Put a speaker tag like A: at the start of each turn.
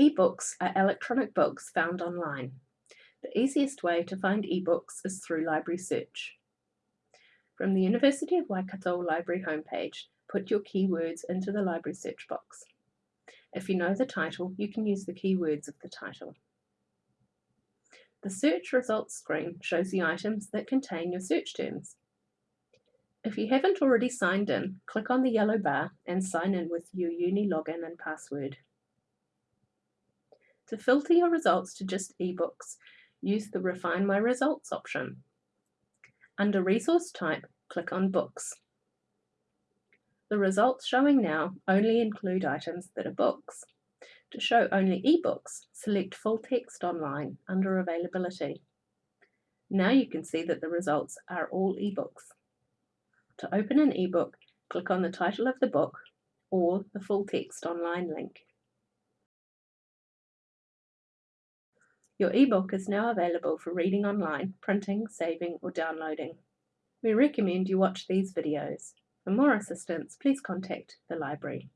A: Ebooks are electronic books found online. The easiest way to find ebooks is through library search. From the University of Waikato Library homepage, put your keywords into the library search box. If you know the title, you can use the keywords of the title. The search results screen shows the items that contain your search terms. If you haven't already signed in, click on the yellow bar and sign in with your uni login and password. To filter your results to just ebooks, use the Refine My Results option. Under Resource Type, click on Books. The results showing now only include items that are books. To show only ebooks, select Full Text Online under Availability. Now you can see that the results are all ebooks. To open an ebook, click on the title of the book or the Full Text Online link. Your ebook is now available for reading online, printing, saving or downloading. We recommend you watch these videos. For more assistance, please contact the library.